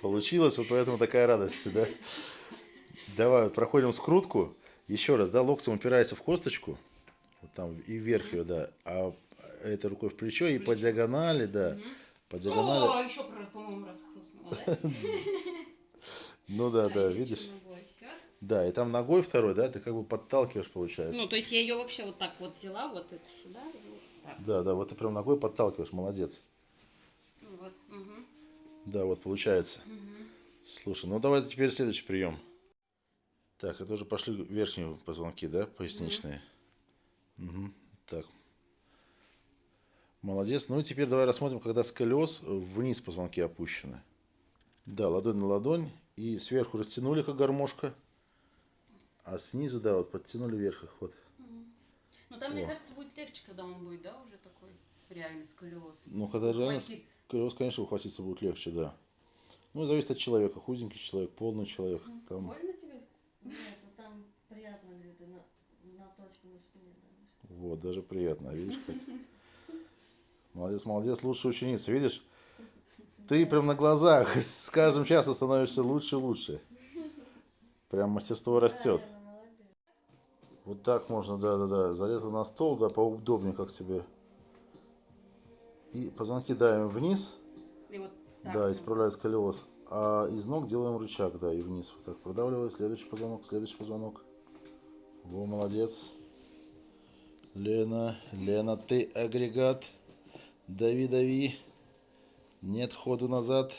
Получилось, вот поэтому такая радость, да? Давай, вот проходим скрутку. Еще раз, да, локтем упирается в косточку. Вот там и вверх ее, да. А этой рукой в плечо и по диагонали, да. По диагонали. О, еще, по-моему, раз? Ну да, да, видишь? Да, и там ногой второй, да, ты как бы подталкиваешь, получается. Ну, то есть я ее вообще вот так вот взяла, вот это сюда, вот так. Да, да, вот ты прям ногой подталкиваешь, молодец. Да, вот получается. мгм. Слушай, ну давай теперь следующий прием. Так, это уже пошли верхние позвонки, да, поясничные. Мгм, Так. Молодец. Ну и теперь давай рассмотрим, когда сколиоз вниз позвонки опущены. Да, ладонь на ладонь. И сверху растянули, как гармошка. А снизу, да, вот подтянули вверх их. Вот. Ну там, мне О. кажется, будет легче, когда он будет, да, уже такой реальный сколиоз. Ну, когда реально сколиоз, конечно, ухватиться будет легче, да. Ну, зависит от человека. Худенький человек, полный человек. Мгм. Там... Больно тебе? Нет, ну там приятно где-то на, на точку на спине. да. Вот, даже приятно, видишь как. Молодец, молодец, лучшая ученица, видишь? Ты прям на глазах с каждым часом становишься лучше и лучше. Прям мастерство растет. Вот так можно, да-да-да. Залезла на стол, да, поудобнее, как тебе. И позвонки давим вниз, И вот так. да, исправляя сколиоз. А из ног делаем рычаг, да, и вниз. Вот так продавливая. Следующий позвонок, следующий позвонок. Во, молодец. Лена, Лена, ты агрегат. Дави, дави. Нет ходу назад.